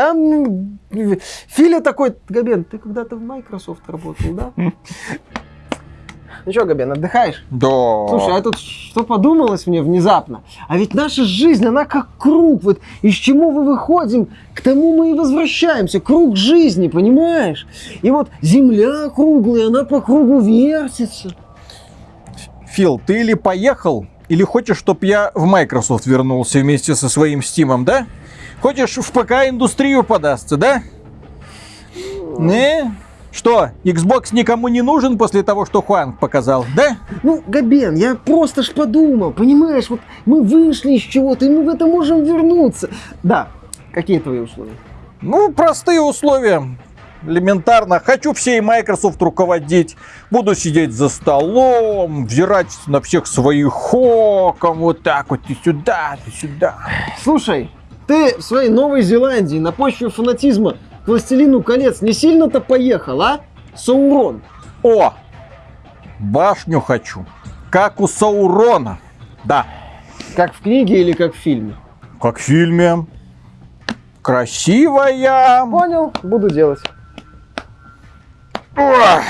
Там Филя такой, Габен, ты когда-то в Microsoft работал, да? Ну что, Габен, отдыхаешь? Да. Слушай, а тут что подумалось мне внезапно? А ведь наша жизнь, она как круг. Вот из чему мы выходим, к тому мы и возвращаемся. Круг жизни, понимаешь? И вот земля круглая, она по кругу вертится. Фил, ты или поехал, или хочешь, чтобы я в Microsoft вернулся вместе со своим Стимом, да? Хочешь в ПК-индустрию подастся, да? Не? Что, Xbox никому не нужен после того, что Хуанг показал, да? Ну, Габен, я просто ж подумал, понимаешь, вот мы вышли из чего-то, и мы в это можем вернуться. Да, какие твои условия? Ну, простые условия. Элементарно. Хочу всей Microsoft руководить. Буду сидеть за столом, взирать на всех своих оком. Вот так вот, и сюда, и сюда. Слушай, ты в своей Новой Зеландии на почве фанатизма к Властелину колец не сильно-то поехал, а? Саурон. О! Башню хочу. Как у Саурона. Да. Как в книге или как в фильме? Как в фильме. Красивая. Понял, буду делать. Ох.